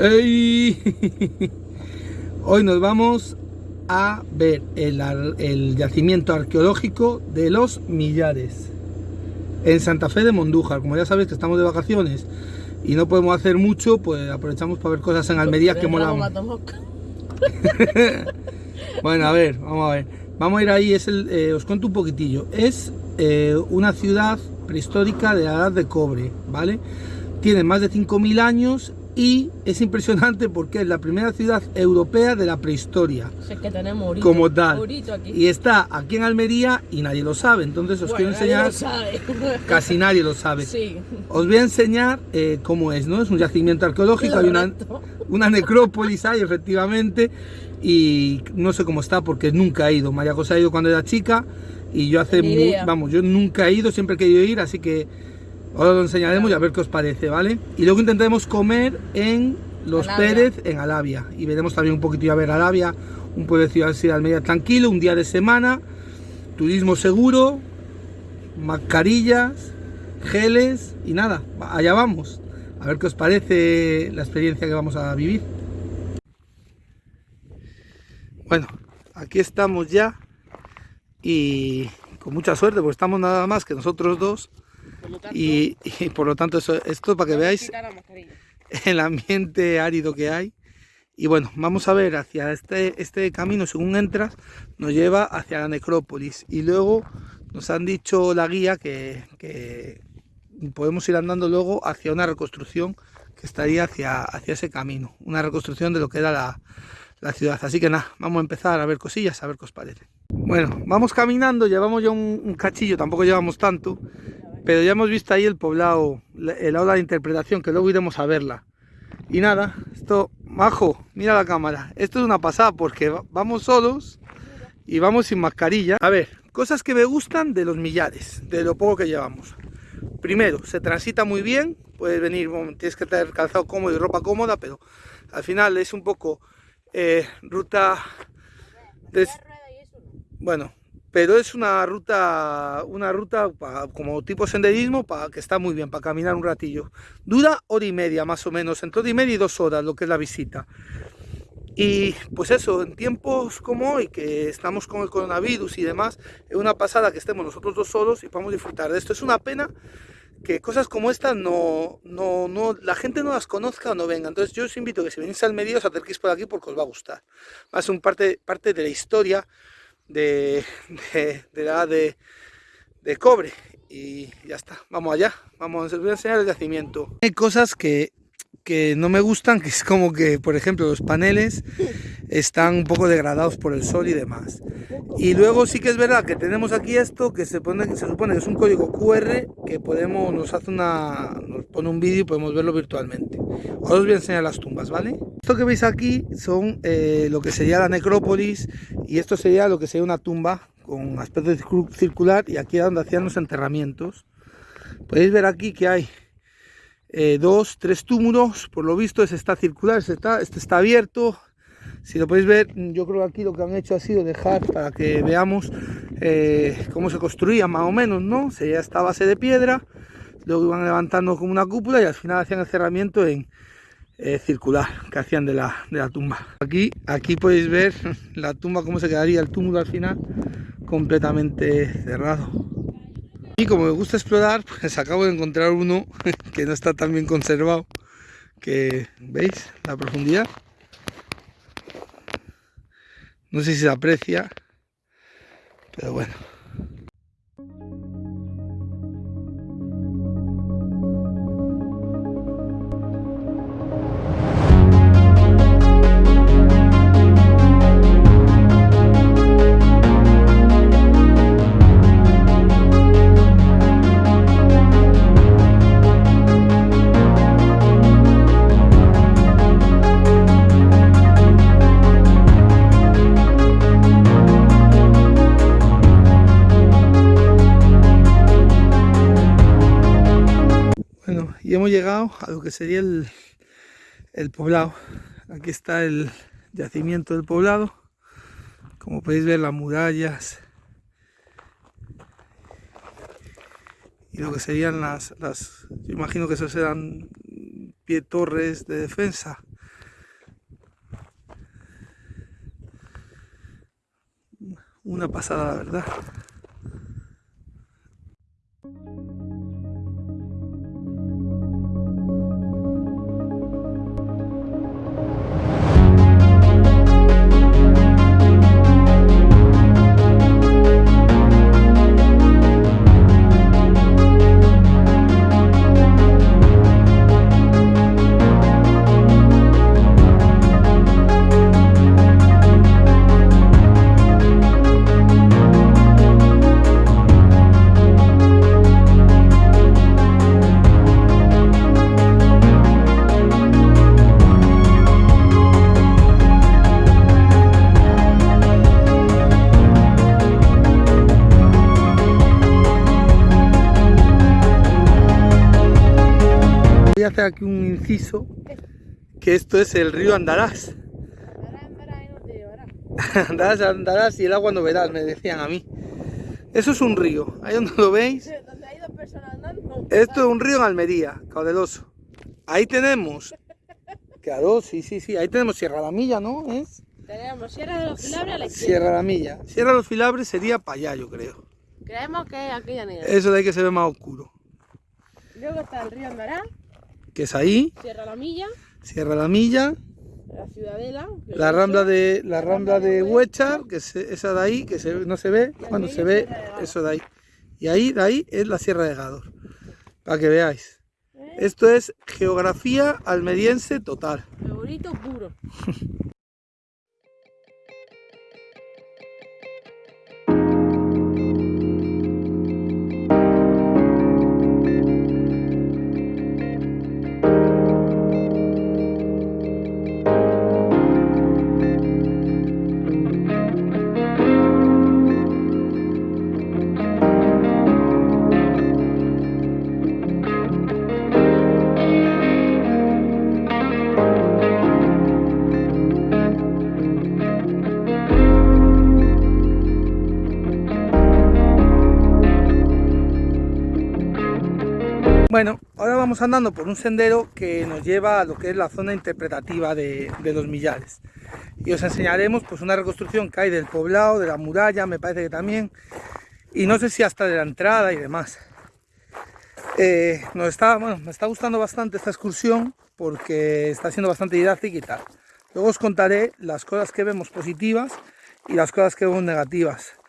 ¡Ey! Hoy nos vamos a ver el, el, yacimiento arqueológico de los Millares en Santa Fe de Mondújar. Como ya sabéis que estamos de vacaciones y no podemos hacer mucho, pues aprovechamos para ver cosas en Almería que molan. bueno, a ver, vamos a ver. Vamos a ir ahí, es el, eh, os cuento un poquitillo. Es eh, una ciudad prehistórica de la edad de cobre, ¿vale? Tiene más de 5.000 años y es impresionante porque es la primera ciudad europea de la prehistoria. que tenemos como tal. Y está aquí en Almería y nadie lo sabe. Entonces os quiero enseñar. Casi nadie lo sabe. Os voy a enseñar eh, cómo es, ¿no? Es un yacimiento arqueológico, hay una, una necrópolis ahí, efectivamente. Y no sé cómo está porque nunca he ido. María José ha ido cuando era chica y yo hace. vamos, yo nunca he ido, siempre he querido ir, así que Ahora lo enseñaremos y a ver qué os parece, ¿vale? Y luego intentaremos comer en Los Pérez, en Alavia. Y veremos también un poquito a ver Alavia, un pueblo de ciudad de Almería tranquilo, un día de semana, turismo seguro, mascarillas, geles y nada, allá vamos. A ver qué os parece la experiencia que vamos a vivir. Bueno, aquí estamos ya y con mucha suerte porque estamos nada más que nosotros dos y, por lo tanto eso, esto para que veáis el ambiente árido que hay. Y bueno, vamos a ver hacia este, este camino, según entras, nos lleva hacia la necrópolis. Y luego nos han dicho la guía que, que podemos ir andando luego hacia una reconstrucción que estaría hacia, hacia ese camino. Una reconstrucción de lo que era la, la ciudad. Así que nada, vamos a empezar a ver cosillas, a ver qué os parece. Bueno, vamos caminando, llevamos ya un, un cachillo, tampoco llevamos tanto. Pero ya hemos visto ahí el poblado, el aula de interpretación, que luego iremos a verla. Y nada, esto, majo, mira la cámara. Esto es una pasada porque vamos solos y vamos sin mascarilla. A ver, cosas que me gustan de los millares, de lo poco que llevamos. Primero, se transita muy bien, puedes venir, tienes que tener calzado cómodo y ropa cómoda, pero al final es un poco eh, ruta... Bueno, pero es una ruta, una ruta como tipo senderismo para que está muy bien para caminar un ratillo. Dura hora y media más o menos, entre hora y media y dos horas lo que es la visita. Y pues eso, en tiempos como hoy, que estamos con el coronavirus y demás, es una pasada que estemos nosotros dos solos y podamos disfrutar de esto. Es una pena que cosas como estas no, no, no, la gente no las conozca o no venga. Entonces yo os invito a que si venís al medio os acerquéis por aquí porque os va a gustar. Va a ser un parte, parte de la historia de, de, la de, de cobre y ya está, vamos allá, vamos, a enseñar el yacimiento. Hay cosas que, que no me gustan, que es como que, por ejemplo, los paneles están un poco degradados por el sol y demás. Y luego sí que es verdad que tenemos aquí esto que se, pone, se supone que es un código QR que podemos, nos hace una, nos pone un vídeo y podemos verlo virtualmente. Ahora os voy a enseñar las tumbas, ¿vale? Esto que veis aquí son eh, lo que sería la necrópolis y esto sería lo que sería una tumba con aspecto circular y aquí es donde hacían los enterramientos. Podéis ver aquí que hay eh, dos, tres túmulos, por lo visto este está circular, este está, este está abierto. Si lo podéis ver, yo creo que aquí lo que han hecho ha sido dejar para que veamos eh, cómo se construía más o menos, ¿no? Sería esta base de piedra, luego iban levantando como una cúpula y al final hacían el cerramiento en eh, circular que hacían de la, de la tumba. Aquí, aquí podéis ver la tumba, cómo se quedaría el túmulo al final, completamente cerrado. Y como me gusta explorar, pues acabo de encontrar uno que no está tan bien conservado. Que, ¿veis? La profundidad. No sé si se aprecia, pero bueno. llegado a lo que sería el, el poblado. Aquí está el yacimiento del poblado. Como podéis ver, las murallas y lo que serían las, las yo imagino que esos eran pie torres de defensa. Una pasada, la verdad. Que esto es el río Andarás. Andarás, andarás y el agua no verás, me decían a mí. Eso es un río, ahí donde lo veis. Esto es un río en Almería, caudeloso. Ahí tenemos, claro, sí, sí, sí, ahí tenemos Sierra La Milla, ¿no? ¿Es? Tenemos Sierra de los Filabres a la izquierda. Sierra La Milla. Sierra de los Filabres sería para allá, yo creo. Creemos que es aquella negra. Eso de ahí que se ve más oscuro. Luego está el río Andará, Que es ahí, Sierra La Milla, Sierra La Milla, la Ciudadela. la rambla de la rambla de Huechar, que es esa de ahí, que se- no se ve, cuando se ve eso de ahí. Y ahí, de ahí es la Sierra de Gador, para que veáis. ¿eh? Esto es geografía almeriense total. Favorito puro. Bueno, ahora vamos andando por un sendero que nos lleva a lo que es la zona interpretativa de, los millares. Y os enseñaremos pues una reconstrucción que hay del poblado, de la muralla, me parece que también, y no sé si hasta de la entrada y demás. Eh, nos está, bueno, me está gustando bastante esta excursión porque está siendo bastante didáctica y tal. Luego os contaré las cosas que vemos positivas y las cosas que vemos negativas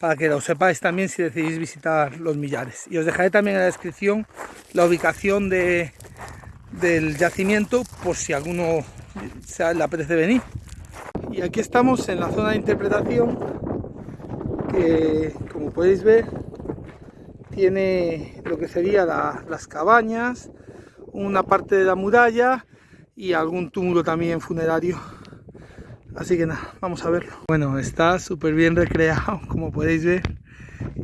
para que lo sepáis también si decidís visitar los millares. Y os dejaré también en la descripción la ubicación de, del yacimiento por si alguno le apetece venir. Y aquí estamos en la zona de interpretación que como podéis ver tiene lo que sería la- las cabañas, una parte de la muralla y algún túmulo también funerario. Así que nada, vamos a verlo. Bueno, está súper bien recreado, como podéis ver.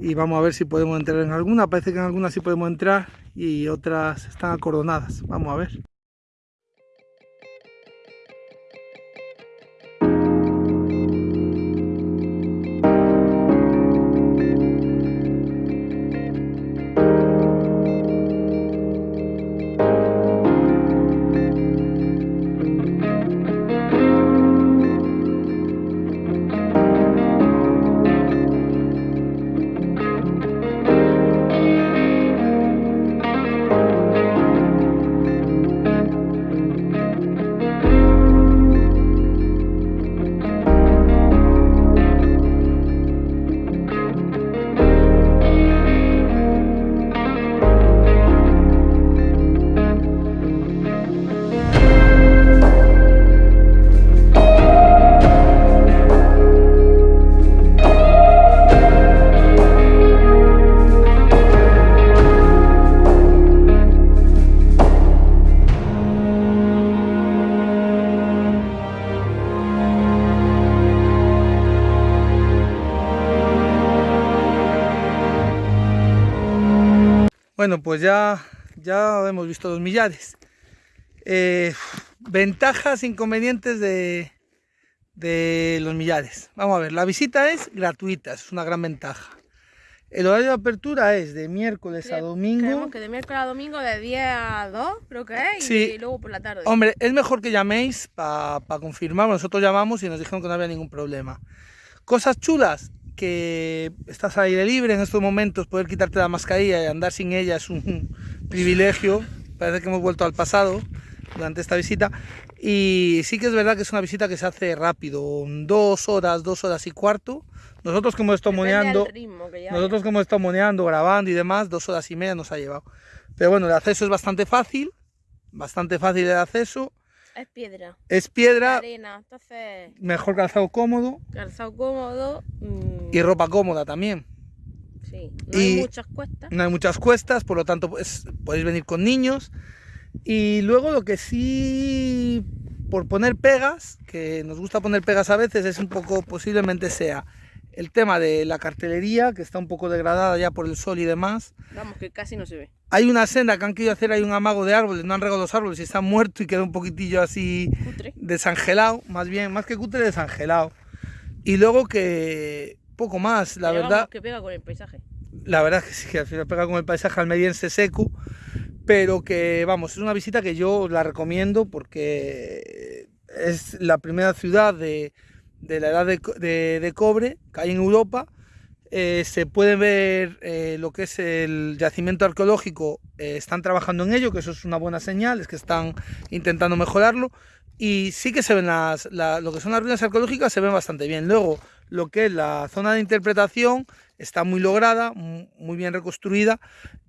Y vamos a ver si podemos entrar en alguna. Parece que en algunas sí podemos entrar y otras están acordonadas. Vamos a ver. Bueno, pues ya, ya hemos visto los millares. Eh, ventajas, inconvenientes de, de los millares. Vamos a ver, la visita es gratuita, es una gran ventaja. El horario de apertura es de miércoles a domingo. Creemos que de miércoles a domingo de 10 a 2, creo que es, y, Sí. luego por la tarde. Hombre, es mejor que llaméis para confirmar. Nosotros llamamos y nos dijeron que no había ningún problema. Cosas chulas, que estás al aire libre en estos momentos, poder quitarte la mascarilla y andar sin ella es un privilegio. Parece que hemos vuelto al pasado durante esta visita. Y sí que es verdad que es una visita que se hace rápido, dos horas, dos horas y cuarto. Nosotros como estamos moneando, nosotros como estamos moneando, grabando y demás, dos horas y media nos ha llevado. Pero bueno, el acceso es bastante fácil, bastante fácil el acceso. Es piedra. Es piedra. Arena, entonces... Mejor calzado cómodo. Calzado cómodo. Mmm... Y ropa cómoda también. Sí, no hay muchas cuestas. No hay muchas cuestas, por lo tanto pues, podéis venir con niños. Y luego lo que sí, por poner pegas, que nos gusta poner pegas a veces, es un poco, posiblemente sea el tema de la cartelería, que está un popoco degradada ya por el sol y demás. Vamos, que casi no se ve. Hay una senda que han querido hacer, hay un amago de árboles, no han regado los árboles y está muerto y queda un poquitillo así cutre. desangelado, más bien, más que cutre, desangelado. Y luego que poco más, la Pero verdad. Vamos, que pega con el paisaje. La verdad es que sí, que al final pega con el paisaje almeriense seco pero que vamos, es una visita que yo la recomiendo porque es la primera ciudad de, de la edad de, de, de, cobre que hay en Europa. Eh, se puede ver eh, lo que es el yacimiento arqueológico, eh, están trabajando en ello, que eso es una buena señal, es que están intentando mejorarlo. Y sí que se ven las, la, lo que son las ruinas arqueológicas, se ven bastante bien. Luego, lo que es la zona de interpretación, está muy lograda, muy bien reconstruida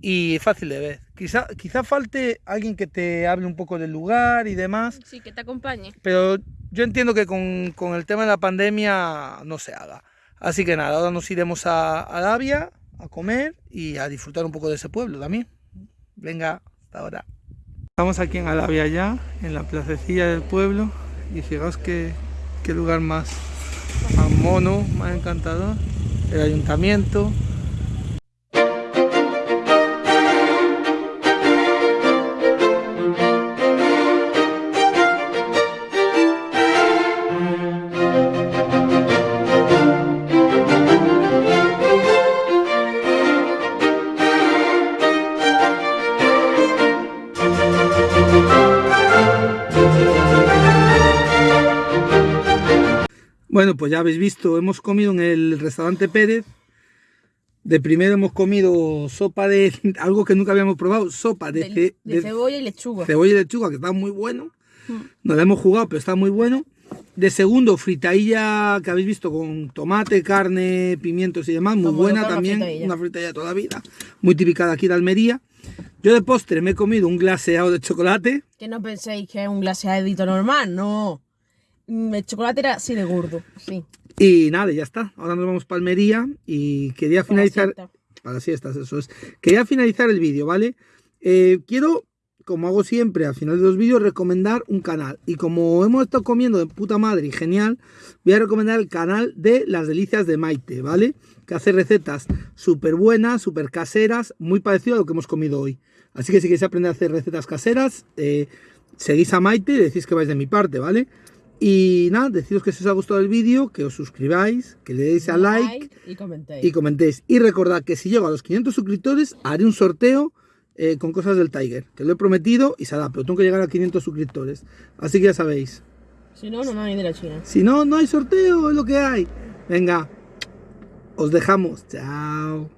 y fácil de ver. Quizá, quizá falte alguien que te hable un poco del lugar y demás. Sí, que te acompañe. Pero yo entiendo que con, con el tema de la pandemia no se haga. Así que nada, ahora nos iremos a, a Davia a comer y a disfrutar un poco de ese pueblo también. Venga, hasta ahora. Estamos aquí en Alavia ya, en la placecilla del pueblo y fijaos qué, qué lugar más, más mono, más encantador el ayuntamiento. Pues ya habéis visto, hemos comido en el restaurante Pérez. De primero hemos comido sopa de algo que nunca habíamos probado, sopa de, de, de cebolla y lechuga. Cebolla y lechuga, que está muy bueno. Mm. No la hemos jugado, pero está muy bueno. De segundo, fritadilla que habéis visto con tomate, carne, pimientos y demás, muy Como buena también. Una fritadilla toda la vida, muy típica de aquí de Almería. Yo de postre me he comido un glaseado de chocolate. Que no penséis que es un glaseadito normal, no. El chocolate era así de gordo, sí. Y nada, ya está. Ahora nos vamos para Almería y quería finalizar... Para, para siestas, eso es. Quería finalizar el vídeo, ¿vale? Eh, quiero, como hago siempre al final de los vídeos, recomendar un canal. Y como hemos estado comiendo de puta madre y genial, voy a recomendar el canal de Las Delicias de Maite, ¿vale? Que hace recetas súper buenas, súper caseras, muy parecido a lo que hemos comido hoy. Así que si queréis aprender a hacer recetas caseras, eh, seguís a Maite y decís que vais de mi parte, ¿vale? Y nada, deciros que si os ha gustado el vídeo, que os suscribáis, que le deis a like, like y, comentéis. y comentéis. Y recordad que si llego a los 500 suscriptores, haré un sorteo eh, con cosas del Tiger, que lo he prometido y se hará, pero tengo que llegar a 500 suscriptores. Así que ya sabéis. Si no, no me de la China. Si no, no hay sorteo, es lo que hay. Venga, os dejamos. Chao.